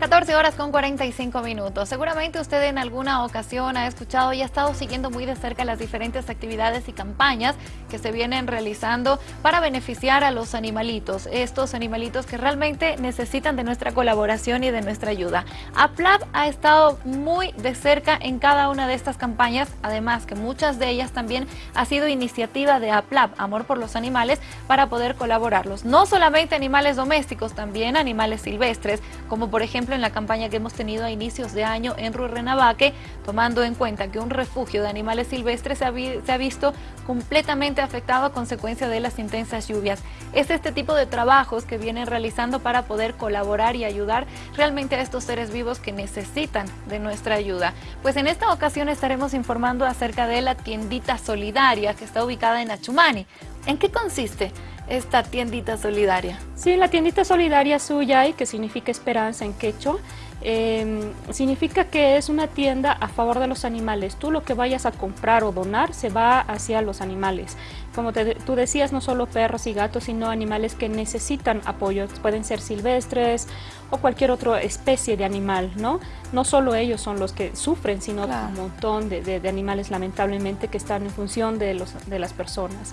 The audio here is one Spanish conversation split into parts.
14 horas con 45 minutos. Seguramente usted en alguna ocasión ha escuchado y ha estado siguiendo muy de cerca las diferentes actividades y campañas que se vienen realizando para beneficiar a los animalitos, estos animalitos que realmente necesitan de nuestra colaboración y de nuestra ayuda. APLAB ha estado muy de cerca en cada una de estas campañas, además que muchas de ellas también ha sido iniciativa de APLAB, Amor por los Animales, para poder colaborarlos. No solamente animales domésticos, también animales silvestres, como por ejemplo en la campaña que hemos tenido a inicios de año en Ruerrenabaque, tomando en cuenta que un refugio de animales silvestres se ha, visto completamente afectado a consecuencia de las intensas lluvias. Es este tipo de trabajos que vienen realizando para poder colaborar y ayudar realmente a estos seres vivos que necesitan de nuestra ayuda. Pues en esta ocasión estaremos informando acerca de la tiendita solidaria que está ubicada en Achumani. ¿En qué consiste? esta tiendita solidaria? Sí, la tiendita solidaria Suyay, que significa esperanza en quechua, eh, significa que es una tienda a favor de los animales. Tú lo que vayas a comprar o donar se va hacia los animales. Como tú decías, no solo perros y gatos, sino animales que necesitan apoyo. Pueden ser silvestres o cualquier otra especie de animal, ¿no? No solo ellos son los que sufren, sino un montón de, de, animales lamentablemente que están en función de, los, de las personas.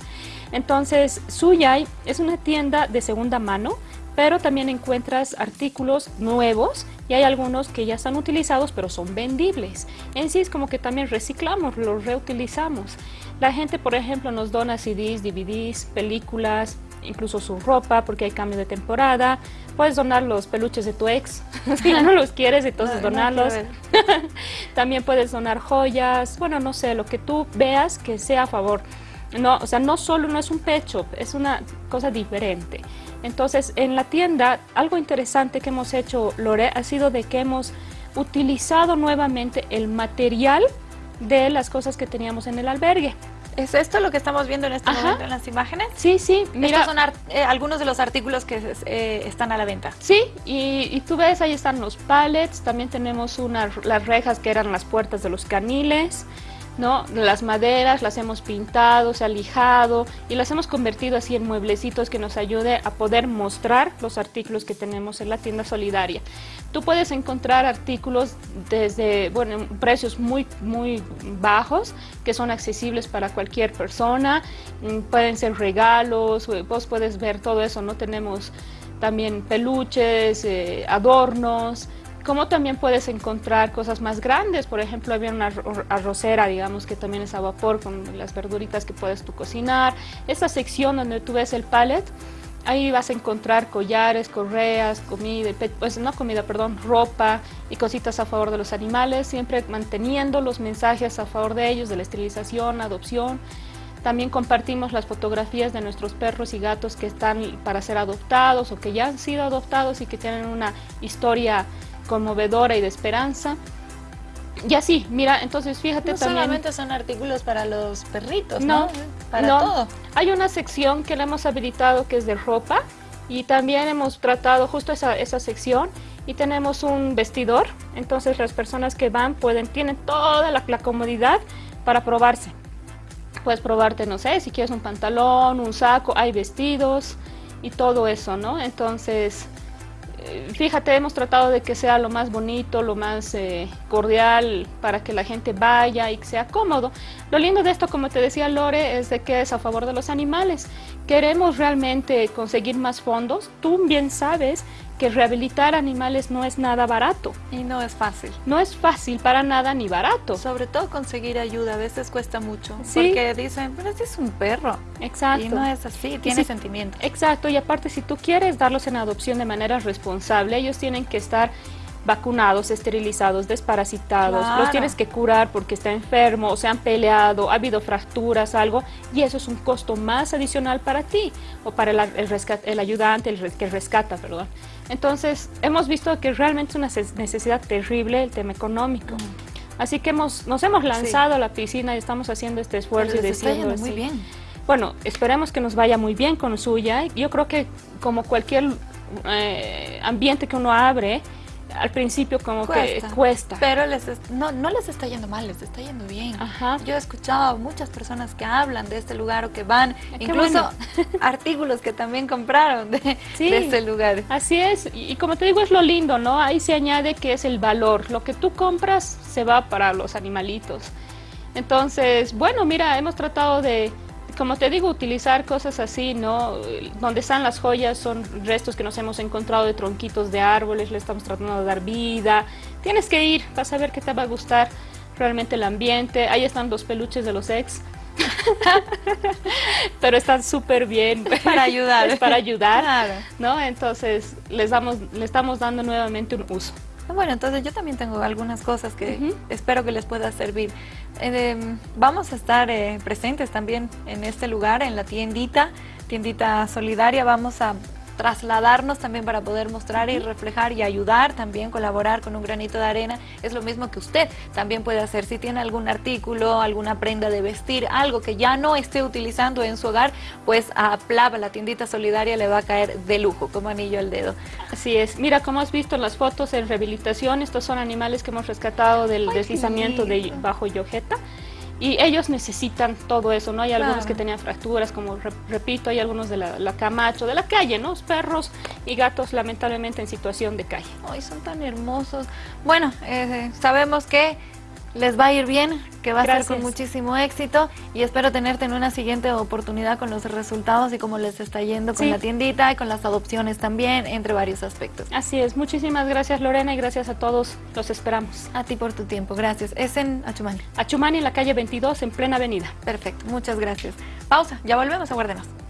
Entonces, Suyay es una tienda de segunda mano pero también encuentras artículos nuevos y hay algunos que ya están utilizados pero son vendibles. En sí es como que también reciclamos, los reutilizamos. La gente, por ejemplo, nos dona CDs, DVDs, películas, incluso su ropa porque hay cambio de temporada. Puedes donar los peluches de tu ex, si no los quieres, entonces donarlos. también puedes donar joyas, bueno, no sé, lo que tú veas que sea a favor. No, o sea, no solo no es un pecho, es una cosa diferente. Entonces, en la tienda, algo interesante que hemos hecho, Lore, ha sido de que hemos utilizado nuevamente el material de las cosas que teníamos en el albergue. ¿Es esto lo que estamos viendo en este momento en las imágenes? Sí, sí. Mira, Estos son eh, algunos de los artículos que eh, están a la venta. Sí, y, tú ves, ahí están los pallets, también tenemos las rejas que eran las puertas de los caniles, ¿no? Las maderas las hemos pintado, se ha lijado y las hemos convertido así en mueblecitos que nos ayude a poder mostrar los artículos que tenemos en la tienda solidaria. Tú puedes encontrar artículos desde, bueno, precios muy, muy bajos que son accesibles para cualquier persona, mm, pueden ser regalos, vos puedes ver todo eso, ¿no? Tenemos también peluches, eh, adornos, como también puedes encontrar cosas más grandes, por ejemplo había una arrocera, digamos, que también es a vapor con las verduritas que puedes tú cocinar. Esta sección donde tú ves el pallet, ahí vas a encontrar collares, correas, comida, pues no comida, perdón, ropa y cositas a favor de los animales, siempre manteniendo los mensajes a favor de ellos, de la esterilización, adopción. También compartimos las fotografías de nuestros perros y gatos que están para ser adoptados o que ya han sido adoptados y que tienen una historia conmovedora y de esperanza. Y así, mira, entonces fíjate no también... solamente son artículos para los perritos, ¿no? Para todo. Hay una sección que le hemos habilitado que es de ropa y también hemos tratado justo esa, esa sección y tenemos un vestidor, entonces las personas que van pueden, tienen toda la, la comodidad para probarse. Puedes probarte, no sé, si quieres un pantalón, un saco, hay vestidos y todo eso, ¿no? Entonces fíjate, hemos tratado de que sea lo más bonito, lo más eh, cordial para que la gente vaya y sea cómodo. Lo lindo de esto, como te decía Lore, es de que es a favor de los animales. Queremos realmente conseguir más fondos. Tú bien sabes que rehabilitar animales no es nada barato. Y no es fácil. No es fácil para nada ni barato. Sobre todo conseguir ayuda, a veces cuesta mucho. Sí. Porque dicen, pero este es un perro. Exacto. Y no es así, tiene sentimientos. Exacto, y aparte si tú quieres darlos en adopción de manera responsable, ellos tienen que estar vacunados, esterilizados, desparasitados, los tienes que curar porque está enfermo, o se han peleado, ha habido fracturas, algo, y eso es un costo más adicional para ti o para el, el ayudante, el que rescata, perdón. Entonces, hemos visto que realmente es una necesidad terrible el tema económico. Mm. Así que hemos, nos hemos lanzado a la piscina y estamos haciendo este esfuerzo y diciendo muy bien. Bueno, esperemos que nos vaya muy bien con suya. Yo creo que como cualquier eh, ambiente que uno abre, al principio como que cuesta. Pero les no, no les está yendo mal, les está yendo bien. Ajá. Yo he escuchado muchas personas que hablan de este lugar o que van, ah, incluso artículos que también compraron de, este lugar. Así es, y, como te digo es lo lindo, ¿no? Ahí se añade que es el valor, lo que tú compras se va para los animalitos. Entonces, bueno, mira, hemos tratado de como te digo, utilizar cosas así, ¿no? Donde están las joyas son restos que nos hemos encontrado de tronquitos de árboles, le estamos tratando de dar vida. Tienes que ir, vas a ver que te va a gustar realmente el ambiente. Ahí están los peluches de los ex. Pero están súper bien. Para ayudar. es para ayudar, ¿no? Entonces, les, damos, le estamos dando nuevamente un uso. Ah, bueno, entonces yo también tengo algunas cosas que espero que les pueda servir. Eh, vamos a estar eh, presentes también en este lugar, en la tiendita, tiendita solidaria. Vamos a trasladarnos también para poder mostrar y reflejar y ayudar también, colaborar con un granito de arena, es lo mismo que usted también puede hacer. Si tiene algún artículo, alguna prenda de vestir, algo que ya no esté utilizando en su hogar, pues a Plava, la tiendita solidaria, le va a caer de lujo, como anillo al dedo. Así es. Mira, como has visto las fotos en rehabilitación, estos son animales que hemos rescatado del deslizamiento de bajo Yojeta y ellos necesitan todo eso, ¿no? Hay algunos que tenían fracturas, como repito, hay algunos de la, Camacho, de la calle, ¿no? Perros y gatos lamentablemente en situación de calle. Ay, son tan hermosos. Bueno, eh, sabemos que les va a ir bien, que va a ser con muchísimo éxito y espero tenerte en una siguiente oportunidad con los resultados y cómo les está yendo con la tiendita y con las adopciones también, entre varios aspectos. Así es, muchísimas gracias Lorena y gracias a todos, los esperamos. A ti por tu tiempo, gracias. Es en Achumani. Achumani, en la calle 22, en plena avenida. Perfecto, muchas gracias. Pausa, ya volvemos, aguárdenos.